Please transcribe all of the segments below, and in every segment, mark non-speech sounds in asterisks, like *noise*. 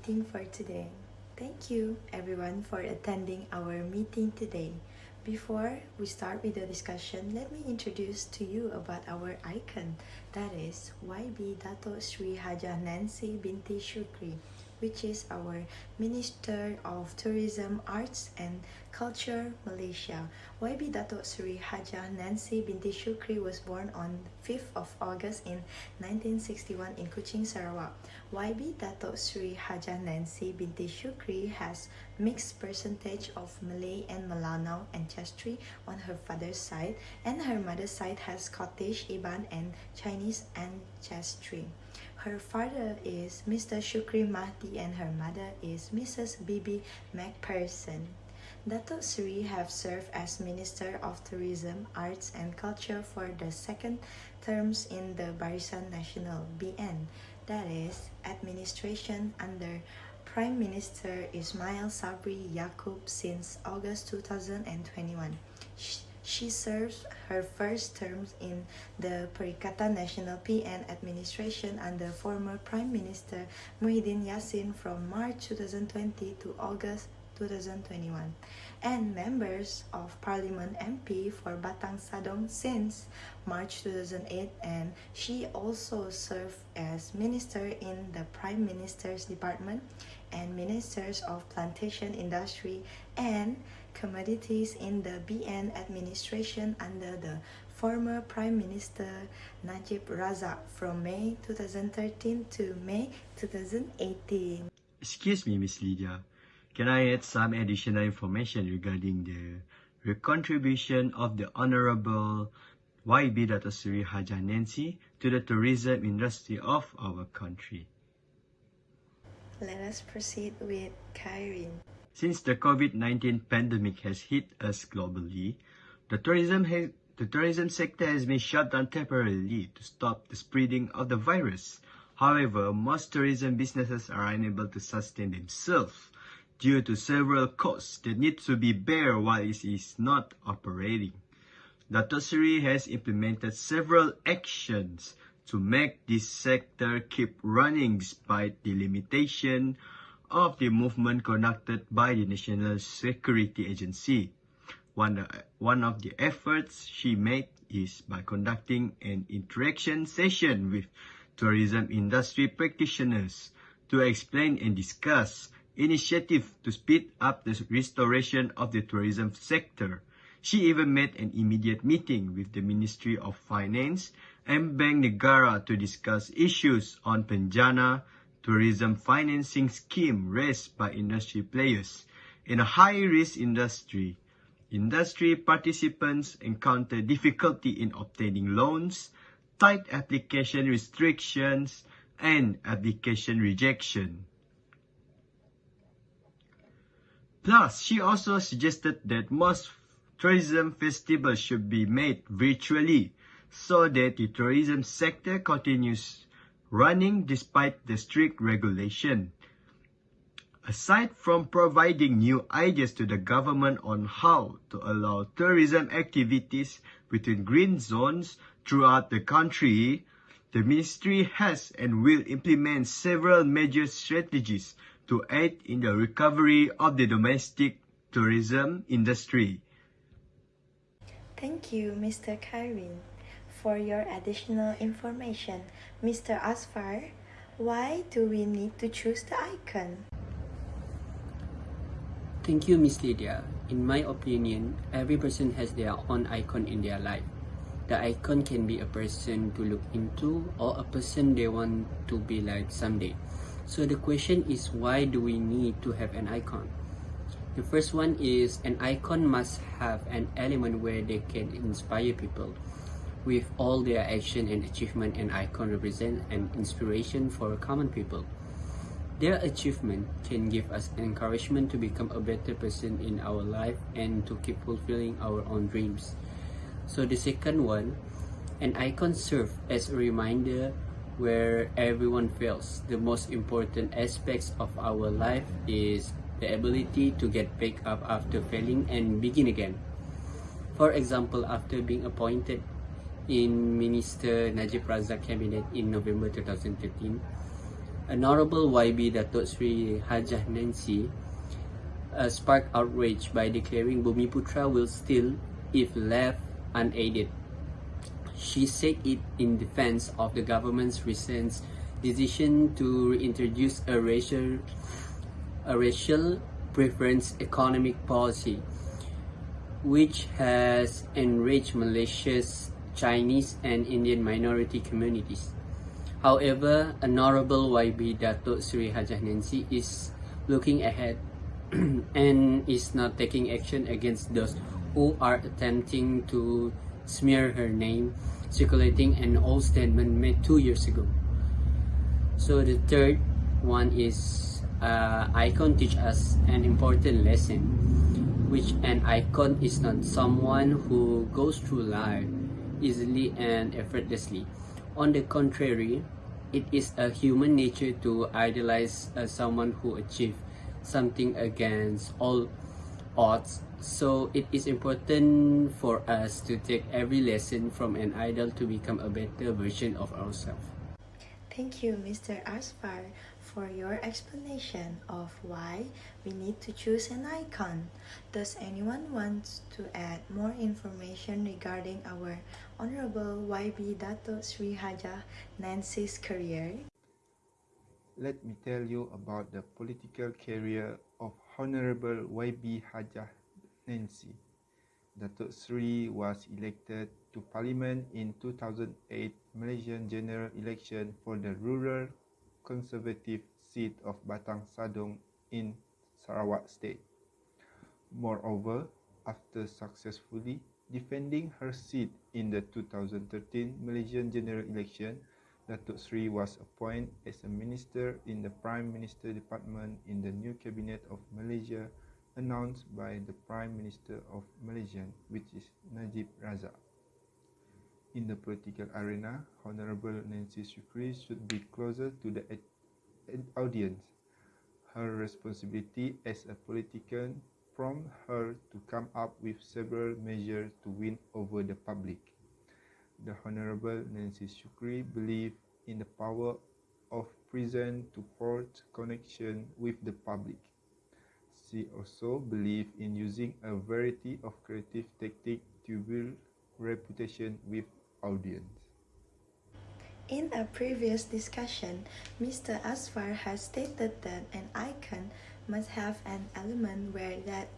meeting for today. Thank you everyone for attending our meeting today. Before we start with the discussion, let me introduce to you about our icon. That is YB Dato Sri Hajah Nancy Binti Shukri, which is our Minister of Tourism, Arts and Culture, Malaysia. YB Dato Sri Hajah Nancy Binti Shukri was born on 5th of August in 1961 in Kuching, Sarawak. YB Dato Sri Hajah Nancy Binti Shukri has mixed percentage of Malay and Melanau ancestry on her father's side and her mother's side has Scottish, Iban and Chinese ancestry. Her father is Mr. Shukri Mahdi and her mother is Mrs. Bibi McPherson. Dato Sri have served as Minister of Tourism, Arts and Culture for the second terms in the Barisan Nasional BN, that is, administration under Prime Minister Ismail Sabri Yaakob since August 2021. She serves her first term in the Perikatan Nasional PN administration under former Prime Minister Muhyiddin Yassin from March 2020 to August 2021 and members of Parliament MP for Batang Sadong since March 2008 and she also served as minister in the Prime Minister's Department and Ministers of Plantation Industry and commodities in the BN administration under the former Prime Minister Najib Razak from May 2013 to May 2018. Excuse me, Miss Lydia. Can I add some additional information regarding the contribution of the Honorable YB Datasuri Hajah Nancy to the tourism industry of our country? Let us proceed with Kyrene. Since the COVID-19 pandemic has hit us globally, the tourism, the tourism sector has been shut down temporarily to stop the spreading of the virus. However, most tourism businesses are unable to sustain themselves due to several costs that need to be bear while it is not operating. Dato Sri has implemented several actions to make this sector keep running despite the limitation of the movement conducted by the National Security Agency. One, uh, one of the efforts she made is by conducting an interaction session with tourism industry practitioners to explain and discuss initiative to speed up the restoration of the tourism sector. She even made an immediate meeting with the Ministry of Finance and Bank Negara to discuss issues on Penjana, tourism financing scheme raised by industry players. In a high-risk industry, industry participants encounter difficulty in obtaining loans, tight application restrictions, and application rejection. Plus, she also suggested that most tourism festivals should be made virtually so that the tourism sector continues running despite the strict regulation. Aside from providing new ideas to the government on how to allow tourism activities within green zones throughout the country, the ministry has and will implement several major strategies to aid in the recovery of the domestic tourism industry. Thank you, Mr. Kyrene. For your additional information, Mr. Asfar, why do we need to choose the icon? Thank you, Miss Lydia. In my opinion, every person has their own icon in their life. The icon can be a person to look into or a person they want to be like someday. So the question is why do we need to have an icon? The first one is an icon must have an element where they can inspire people. With all their action and achievement, an icon represent an inspiration for common people. Their achievement can give us encouragement to become a better person in our life and to keep fulfilling our own dreams. So the second one, an icon serve as a reminder where everyone feels the most important aspects of our life is the ability to get back up after failing and begin again. For example, after being appointed in Minister Najib Razak cabinet in November 2013, Honorable YB Datuk Sri Hajah Nancy uh, sparked outrage by declaring Bumiputra will still if left unaided. She said it in defense of the government's recent decision to reintroduce a racial, a racial preference economic policy, which has enriched Malaysia's Chinese and Indian minority communities. However, Honorable YB Datuk Sri Hajah Nancy is looking ahead *clears throat* and is not taking action against those who are attempting to smear her name, circulating an old statement made two years ago. So the third one is uh, icon teach us an important lesson, which an icon is not someone who goes through life easily and effortlessly. On the contrary, it is a human nature to idolize uh, someone who achieved something against all odds. So it is important for us to take every lesson from an idol to become a better version of ourselves. Thank you, Mr. Asfar, for your explanation of why we need to choose an icon. Does anyone want to add more information regarding our Honorable YB Dato Sri Hajah Nancy's career? Let me tell you about the political career of Honorable YB Hajah Nancy. Datuk Sri was elected to Parliament in 2008 Malaysian general election for the rural conservative seat of Batang Sadong in Sarawak State. Moreover, after successfully defending her seat in the 2013 Malaysian general election, Datuk Sri was appointed as a minister in the Prime Minister Department in the new cabinet of Malaysia announced by the Prime Minister of Malaysia, which is Najib Razak. In the political arena, Honorable Nancy Shukri should be closer to the audience. Her responsibility as a politician prompted her to come up with several measures to win over the public. The Honorable Nancy Shukri believed in the power of prison to forge connection with the public. She also believed in using a variety of creative techniques to build reputation with audience. In a previous discussion, Mr. Asfar has stated that an icon must have an element where that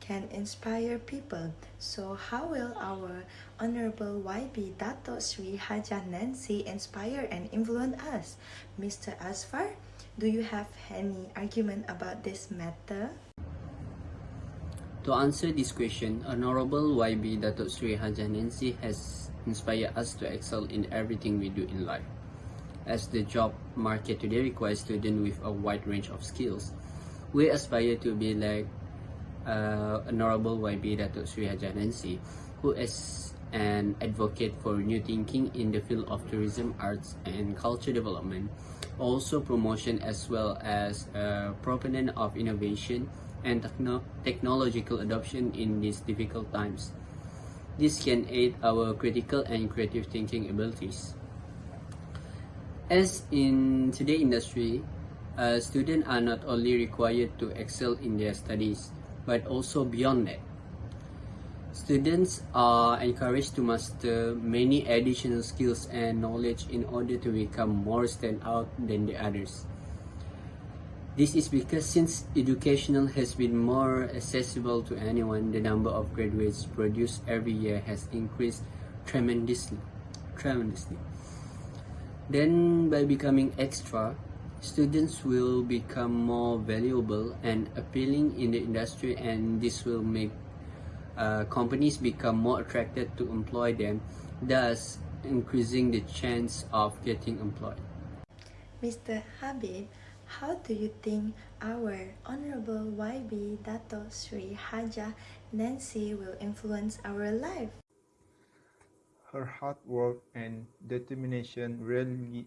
can inspire people. So how will our Honorable YB Dato Sri Hajah Nancy inspire and influence us? Mr. Asfar, do you have any argument about this matter? To answer this question, Honorable YB Dato Sri Hajah Nancy has inspired us to excel in everything we do in life. As the job market today requires students with a wide range of skills, we aspire to be like uh, Honorable YB Dato Sri Hajah Nancy, who is an advocate for new thinking in the field of tourism, arts, and culture development, also promotion as well as a proponent of innovation and techno technological adoption in these difficult times. This can aid our critical and creative thinking abilities. As in today's industry, uh, students are not only required to excel in their studies, but also beyond that. Students are encouraged to master many additional skills and knowledge in order to become more stand out than the others. This is because since educational has been more accessible to anyone, the number of graduates produced every year has increased tremendously. tremendously. Then by becoming extra, students will become more valuable and appealing in the industry and this will make uh, companies become more attracted to employ them, thus increasing the chance of getting employed. Mr. Habib, how do you think our Honorable YB Dato Sri Hajah Nancy will influence our life? Her hard work and determination really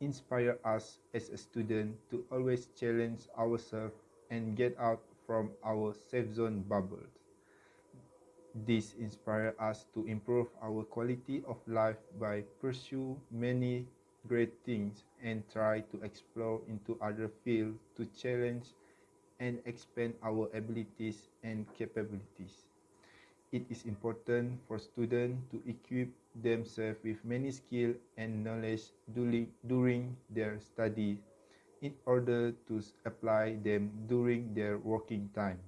inspire us as a student to always challenge ourselves and get out from our safe zone bubbles. This inspires us to improve our quality of life by pursue many great things and try to explore into other fields to challenge and expand our abilities and capabilities. It is important for students to equip themselves with many skills and knowledge during, during their study in order to apply them during their working time.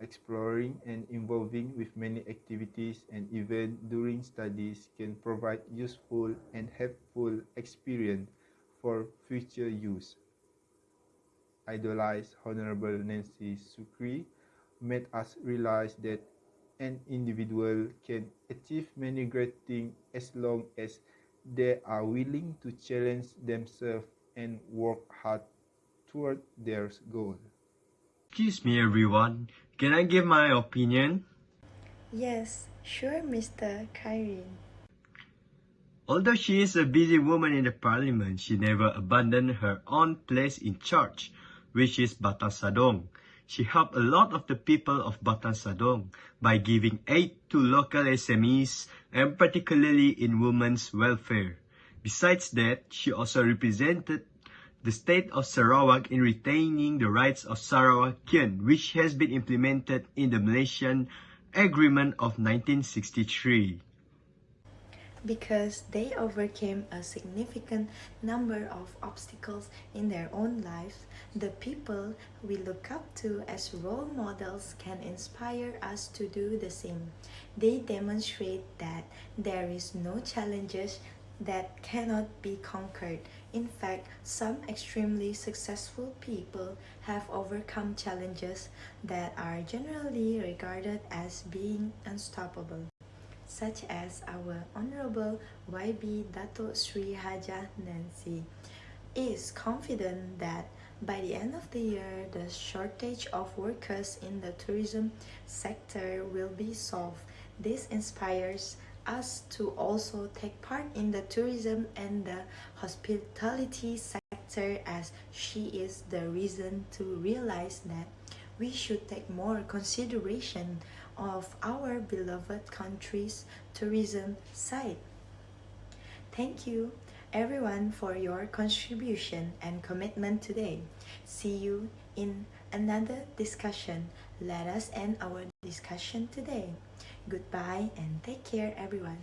Exploring and involving with many activities and events during studies can provide useful and helpful experience for future use. Idolize Honorable Nancy Shukri made us realize that an individual can achieve many great things as long as they are willing to challenge themselves and work hard toward their goal. Excuse me, everyone. Can I give my opinion? Yes, sure, Mr. Kyrene. Although she is a busy woman in the parliament, she never abandoned her own place in charge, which is Batang Sadong. She helped a lot of the people of Batang Sadong by giving aid to local SMEs and particularly in women's welfare. Besides that, she also represented the state of Sarawak in retaining the rights of Sarawakian, which has been implemented in the Malaysian Agreement of 1963. because they overcame a significant number of obstacles in their own lives, the people we look up to as role models can inspire us to do the same. They demonstrate that there is no challenges that cannot be conquered. In fact, some extremely successful people have overcome challenges that are generally regarded as being unstoppable such as our Honorable YB Dato Sri Haja Nancy, is confident that by the end of the year, the shortage of workers in the tourism sector will be solved. This inspires us to also take part in the tourism and the hospitality sector as she is the reason to realize that we should take more consideration of our beloved country's tourism site. Thank you everyone for your contribution and commitment today. See you in another discussion. Let us end our discussion today. Goodbye and take care everyone.